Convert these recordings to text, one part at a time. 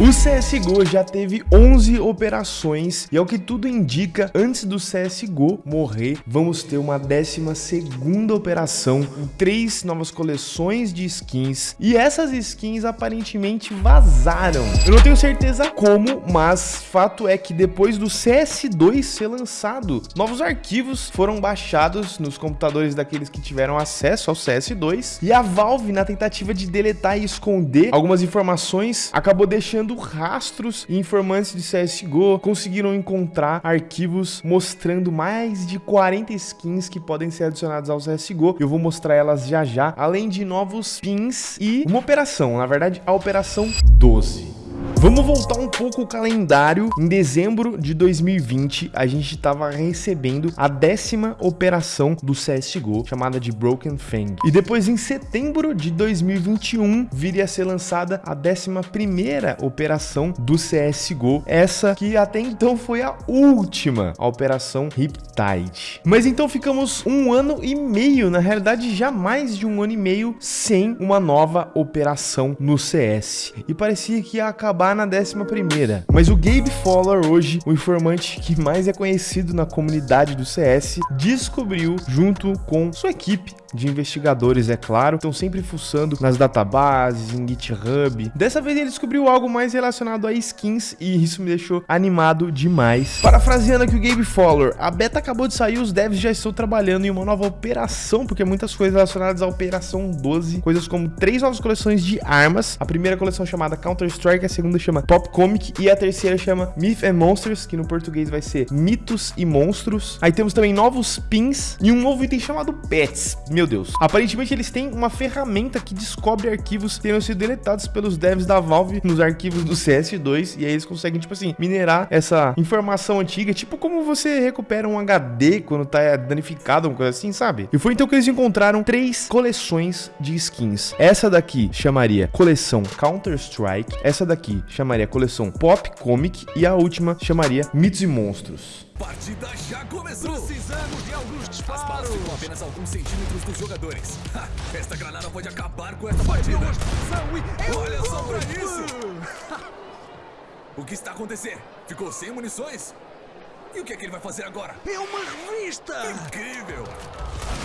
O CSGO já teve 11 operações e ao que tudo indica, antes do CSGO morrer, vamos ter uma 12 segunda operação com três novas coleções de skins e essas skins aparentemente vazaram. Eu não tenho certeza como, mas fato é que depois do CS2 ser lançado, novos arquivos foram baixados nos computadores daqueles que tiveram acesso ao CS2 e a Valve, na tentativa de deletar e esconder algumas informações, acabou deixando rastros e informantes de CSGO conseguiram encontrar arquivos mostrando mais de 40 skins que podem ser adicionadas ao CSGO. Eu vou mostrar elas já já, além de novos pins e uma operação, na verdade a operação 12. Vamos voltar um pouco o calendário. Em dezembro de 2020, a gente estava recebendo a décima operação do CSGO, chamada de Broken Fang. E depois, em setembro de 2021, viria a ser lançada a décima primeira operação do CSGO. Essa que até então foi a última, a operação Riptide. Mas então ficamos um ano e meio, na realidade já mais de um ano e meio, sem uma nova operação no CS. E parecia que ia acabar na 11ª. Mas o Gabe Fowler hoje, o informante que mais é conhecido na comunidade do CS, descobriu junto com sua equipe de investigadores, é claro, estão sempre fuçando nas databases, em GitHub. Dessa vez ele descobriu algo mais relacionado a skins e isso me deixou animado demais. Parafraseando aqui o Gabe Fowler, a beta acabou de sair, os devs já estão trabalhando em uma nova operação, porque muitas coisas relacionadas à Operação 12, coisas como três novas coleções de armas, a primeira coleção chamada Counter-Strike, a segunda chama Pop Comic e a terceira chama Myth and Monsters, que no português vai ser Mitos e Monstros. Aí temos também novos pins e um novo item chamado Pets. Meu Deus. Aparentemente eles têm uma ferramenta que descobre arquivos que tenham sido deletados pelos devs da Valve nos arquivos do CS2 e aí eles conseguem, tipo assim, minerar essa informação antiga, tipo como você recupera um HD quando tá danificado, uma coisa assim, sabe? E foi então que eles encontraram três coleções de skins. Essa daqui chamaria coleção Counter-Strike, essa daqui chamaria coleção Pop Comic e a última chamaria Mitos e Monstros. Partida já começou! Precisamos de alguns disparos! As balas ficam apenas alguns centímetros dos jogadores. Ha, esta granada pode acabar com essa partida! Olha só pra isso! o que está acontecendo? Ficou sem munições? E o que é que ele vai fazer agora? É uma revista! Incrível!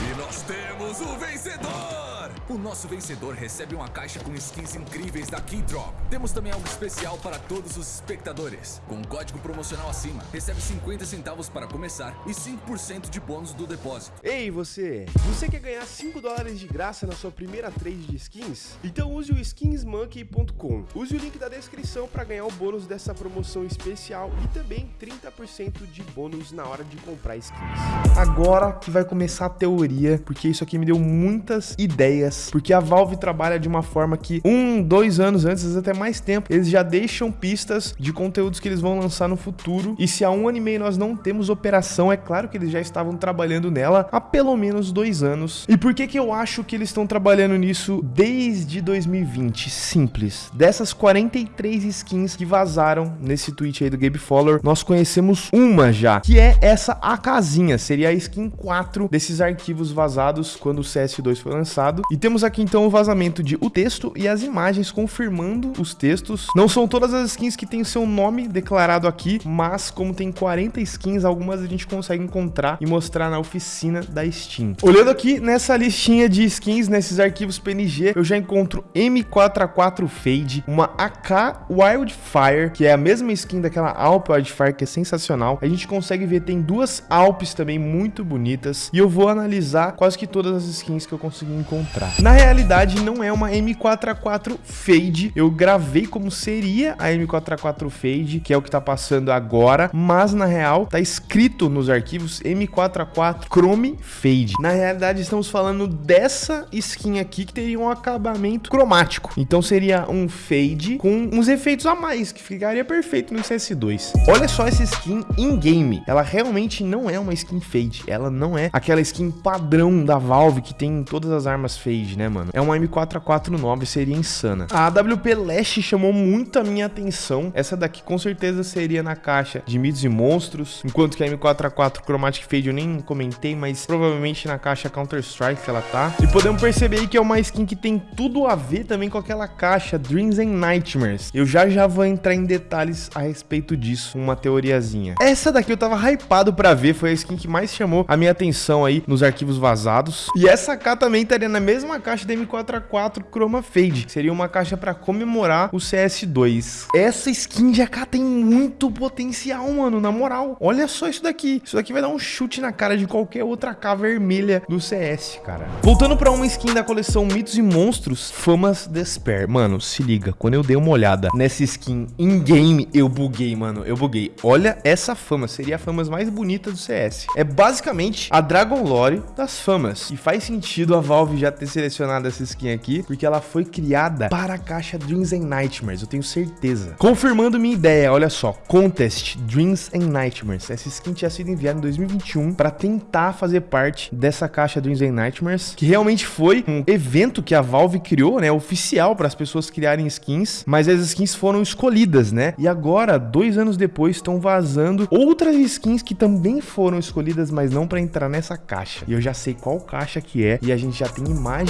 E nós temos o vencedor! O nosso vencedor recebe uma caixa com skins incríveis da Keydrop. Temos também algo especial para todos os espectadores. Com um código promocional acima, recebe 50 centavos para começar e 5% de bônus do depósito. Ei, você! Você quer ganhar 5 dólares de graça na sua primeira trade de skins? Então use o skinsmonkey.com. Use o link da descrição para ganhar o bônus dessa promoção especial e também 30% de bônus na hora de comprar skins. Agora que vai começar a teoria, porque isso aqui me deu muitas ideias, porque a Valve trabalha de uma forma que um, dois anos antes, até mais tempo, eles já deixam pistas de conteúdos que eles vão lançar no futuro. E se há um ano e meio nós não temos operação, é claro que eles já estavam trabalhando nela há pelo menos dois anos. E por que que eu acho que eles estão trabalhando nisso desde 2020? Simples. Dessas 43 skins que vazaram nesse tweet aí do Gabe Fowler, nós conhecemos uma já, que é essa a casinha, seria a skin 4 desses arquivos vazados quando o CS2 foi lançado. E temos aqui então o vazamento de o texto e as imagens confirmando os textos. Não são todas as skins que têm o seu nome declarado aqui, mas como tem 40 skins, algumas a gente consegue encontrar e mostrar na oficina da Steam. Olhando aqui nessa listinha de skins, nesses arquivos PNG, eu já encontro M4A4 Fade, uma AK Wildfire, que é a mesma skin daquela Alp Wildfire, que é sensacional. A gente consegue ver, tem duas Alpes também muito bonitas, e eu vou analisar quase que todas as skins que eu consegui encontrar. Na realidade, não é uma M4A4 Fade, eu gravei como seria a M4A4 Fade, que é o que tá passando agora, mas na real tá escrito nos arquivos M4A4 Chrome Fade. Na realidade, estamos falando dessa skin aqui que teria um acabamento cromático. Então seria um fade com uns efeitos a mais, que ficaria perfeito no CS2. Olha só essa skin in-game. Ela realmente não é uma skin fade. Ela não é aquela skin padrão da Valve que tem em todas as armas fade. Né, mano? É uma M449, seria insana. A AWP Lash chamou muito a minha atenção. Essa daqui com certeza seria na caixa de mitos e monstros, enquanto que a M4A4 Chromatic Fade eu nem comentei, mas provavelmente na caixa Counter-Strike ela tá. E podemos perceber aí que é uma skin que tem tudo a ver também com aquela caixa Dreams and Nightmares. Eu já já vou entrar em detalhes a respeito disso, uma teoriazinha. Essa daqui eu tava hypado pra ver, foi a skin que mais chamou a minha atenção aí nos arquivos vazados. E essa cá também estaria na mesma caixa da M4A4 Chroma Fade. Seria uma caixa pra comemorar o CS2. Essa skin de AK tem muito potencial, mano, na moral. Olha só isso daqui. Isso daqui vai dar um chute na cara de qualquer outra AK vermelha do CS, cara. Voltando pra uma skin da coleção Mitos e Monstros, Famas Despair. Mano, se liga, quando eu dei uma olhada nessa skin in-game, eu buguei, mano, eu buguei. Olha essa fama, seria a famas mais bonita do CS. É basicamente a Dragon Lore das famas. E faz sentido a Valve já ter essa skin aqui, porque ela foi criada para a caixa Dreams and Nightmares, eu tenho certeza. Confirmando minha ideia, olha só, Contest Dreams and Nightmares. Essa skin tinha sido enviada em 2021 para tentar fazer parte dessa caixa Dreams and Nightmares, que realmente foi um evento que a Valve criou, né, oficial para as pessoas criarem skins, mas as skins foram escolhidas, né? E agora, dois anos depois, estão vazando outras skins que também foram escolhidas, mas não para entrar nessa caixa. E eu já sei qual caixa que é e a gente já tem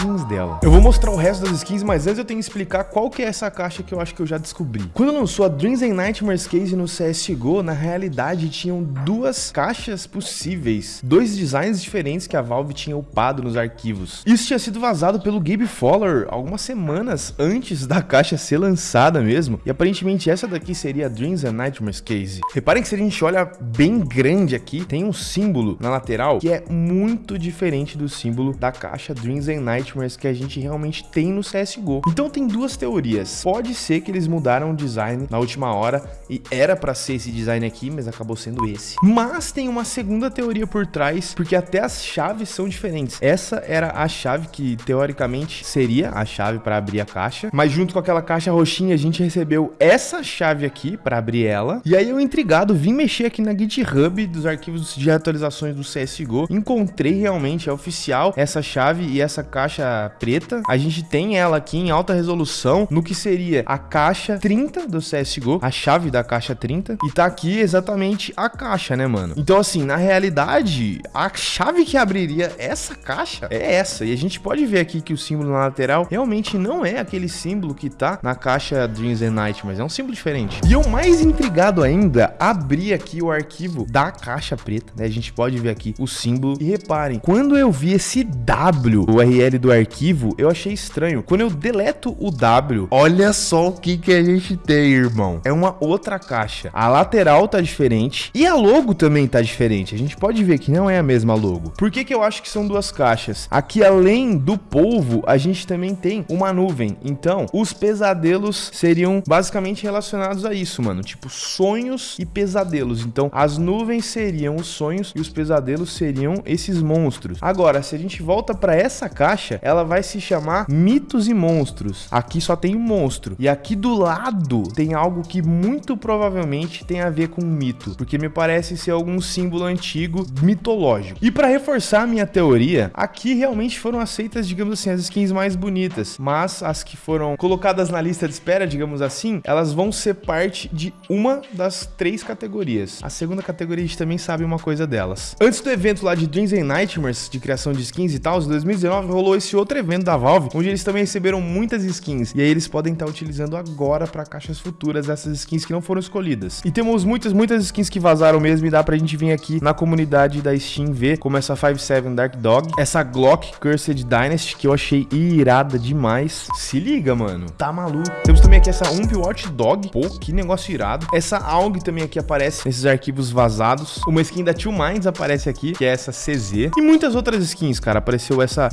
imagens dela. Eu vou mostrar o resto das skins, mas antes eu tenho que explicar qual que é essa caixa que eu acho que eu já descobri. Quando lançou a Dreams and Nightmares Case no CSGO, na realidade tinham duas caixas possíveis, dois designs diferentes que a Valve tinha upado nos arquivos. Isso tinha sido vazado pelo Gabe Fowler algumas semanas antes da caixa ser lançada mesmo, e aparentemente essa daqui seria a Dreams and Nightmares Case. Reparem que se a gente olha bem grande aqui, tem um símbolo na lateral que é muito diferente do símbolo da caixa Dreams and Nightmares que a gente realmente tem no CSGO. Então tem duas teorias. Pode ser que eles mudaram o design na última hora e era para ser esse design aqui, mas acabou sendo esse. Mas tem uma segunda teoria por trás, porque até as chaves são diferentes. Essa era a chave que teoricamente seria a chave para abrir a caixa, mas junto com aquela caixa roxinha a gente recebeu essa chave aqui para abrir ela. E aí eu intrigado vim mexer aqui na GitHub dos arquivos de atualizações do CSGO, encontrei realmente é oficial essa chave e essa caixa preta. A gente tem ela aqui em alta resolução no que seria a caixa 30 do CSGO, a chave da caixa 30 e tá aqui exatamente a caixa, né, mano? Então assim, na realidade, a chave que abriria essa caixa é essa. E a gente pode ver aqui que o símbolo na lateral realmente não é aquele símbolo que tá na caixa Dreams and Nightmares, é um símbolo diferente. E eu mais intrigado ainda, abri aqui o arquivo da caixa preta, né? A gente pode ver aqui o símbolo. E reparem, quando eu vi esse W, o URL do arquivo, eu achei estranho. Quando eu deleto o W, olha só o que, que a gente tem, irmão. É uma outra caixa. A lateral tá diferente e a logo também tá diferente. A gente pode ver que não é a mesma logo. Por que, que eu acho que são duas caixas? Aqui, além do polvo, a gente também tem uma nuvem. Então, os pesadelos seriam basicamente relacionados a isso, mano. Tipo, sonhos e pesadelos. Então, as nuvens seriam os sonhos e os pesadelos seriam esses monstros. Agora, se a gente volta para essa caixa, ela vai se chamar mitos e monstros. Aqui só tem um monstro. E aqui do lado tem algo que muito provavelmente tem a ver com um mito. Porque me parece ser algum símbolo antigo mitológico. E para reforçar a minha teoria, aqui realmente foram aceitas, digamos assim, as skins mais bonitas. Mas as que foram colocadas na lista de espera, digamos assim, elas vão ser parte de uma das três categorias. A segunda categoria a gente também sabe uma coisa delas. Antes do evento lá de Dreams and Nightmares, de criação de skins e tal, em 2019 rolou esse outro evento da Valve, onde eles também receberam muitas skins. E aí eles podem estar utilizando agora para caixas futuras essas skins que não foram escolhidas. E temos muitas, muitas skins que vazaram mesmo e dá pra gente vir aqui na comunidade da Steam ver, como essa 57 Dark Dog, essa Glock Cursed Dynasty, que eu achei irada demais. Se liga, mano. Tá maluco. Temos também aqui essa Ump Watch Dog. Pô, que negócio irado. Essa AUG também aqui aparece nesses arquivos vazados. Uma skin da Two Minds aparece aqui, que é essa CZ. E muitas outras skins, cara. Apareceu essa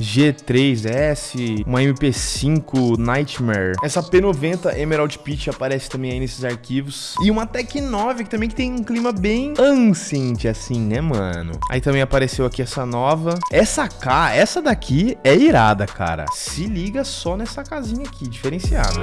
G3S, uma MP5 Nightmare. Essa P90 Emerald Peach aparece também aí nesses arquivos. E uma Tech 9, que também que tem um clima bem ancient, assim, né, mano? Aí também apareceu aqui essa nova. Essa K, essa daqui é irada, cara. Se liga só nessa casinha aqui, diferenciada.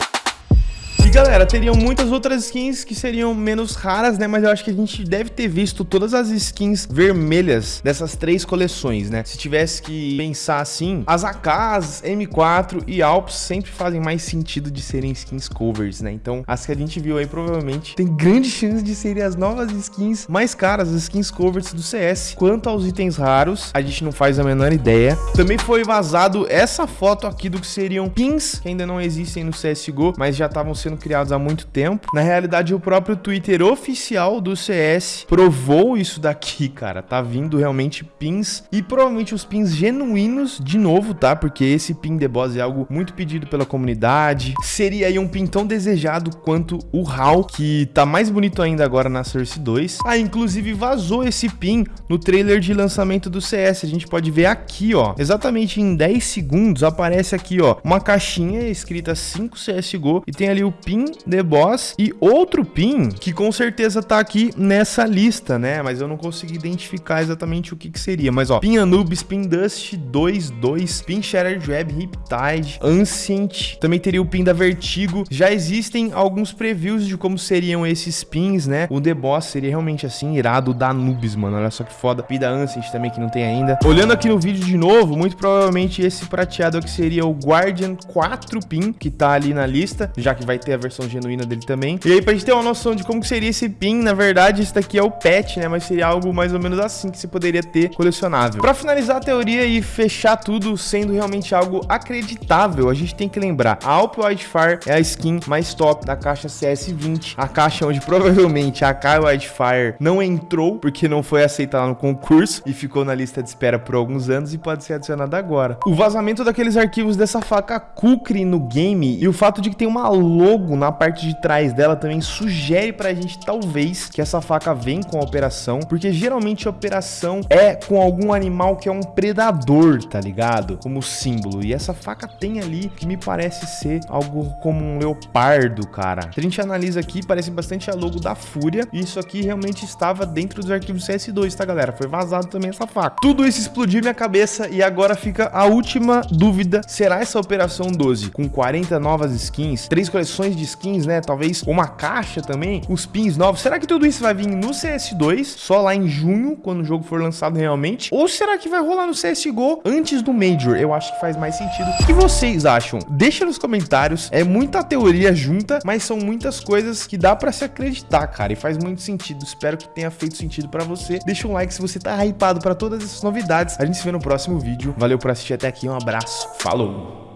E galera, teriam muitas outras skins que seriam menos raras, né? Mas eu acho que a gente deve ter visto todas as skins vermelhas dessas três coleções, né? Se tivesse que pensar assim, as AKs, M4 e Alps sempre fazem mais sentido de serem skins covers, né? Então, as que a gente viu aí provavelmente tem grande chance de serem as novas skins mais caras, as skins covers do CS. Quanto aos itens raros, a gente não faz a menor ideia. Também foi vazado essa foto aqui do que seriam pins, que ainda não existem no CSGO, mas já estavam sendo criados há muito tempo. Na realidade, o próprio Twitter oficial do CS provou isso daqui, cara. Tá vindo realmente pins e provavelmente os pins genuínos de novo, tá? Porque esse pin de boss é algo muito pedido pela comunidade. Seria aí um pin tão desejado quanto o HAL, que tá mais bonito ainda agora na Source 2. Ah, inclusive vazou esse pin no trailer de lançamento do CS. A gente pode ver aqui, ó. Exatamente em 10 segundos aparece aqui, ó, uma caixinha escrita 5 CSGO e tem ali o pin The Boss e outro pin que com certeza tá aqui nessa lista, né? Mas eu não consegui identificar exatamente o que que seria. Mas ó, pin Anubis, pin Dust 22, pin Shattered Web, Riptide, Ancient, também teria o pin da Vertigo. Já existem alguns previews de como seriam esses pins, né? O The Boss seria realmente assim, irado da Anubis, mano. Olha só que foda. Pin da Ancient também que não tem ainda. Olhando aqui no vídeo de novo, muito provavelmente esse prateado aqui seria o Guardian 4 pin, que tá ali na lista, já que vai ter a versão genuína dele também. E aí, pra gente ter uma noção de como seria esse pin, na verdade, esse daqui é o patch, né? Mas seria algo mais ou menos assim que você poderia ter colecionável. Pra finalizar a teoria e fechar tudo sendo realmente algo acreditável, a gente tem que lembrar, a Alp Wildfire é a skin mais top da caixa CS20, a caixa onde provavelmente a Kai Wildfire não entrou, porque não foi aceitada no concurso e ficou na lista de espera por alguns anos e pode ser adicionada agora. O vazamento daqueles arquivos dessa faca Kukri no game e o fato de que tem uma logo na parte de trás dela também sugere pra gente, talvez, que essa faca vem com a operação, porque geralmente a operação é com algum animal que é um predador, tá ligado? Como símbolo. E essa faca tem ali que me parece ser algo como um leopardo, cara. A gente analisa aqui, parece bastante a logo da Fúria. E isso aqui realmente estava dentro dos arquivos CS2, tá, galera? Foi vazado também essa faca. Tudo isso explodiu minha cabeça e agora fica a última dúvida. Será essa operação 12 com 40 novas skins, três coleções de skins, né? Talvez uma caixa também, os pins novos. Será que tudo isso vai vir no CS2, só lá em junho, quando o jogo for lançado realmente? Ou será que vai rolar no CSGO antes do Major? Eu acho que faz mais sentido. O que vocês acham? Deixa nos comentários. É muita teoria junta, mas são muitas coisas que dá pra se acreditar, cara. E faz muito sentido. Espero que tenha feito sentido pra você. Deixa um like se você tá hypado pra todas essas novidades. A gente se vê no próximo vídeo. Valeu por assistir até aqui. Um abraço. Falou!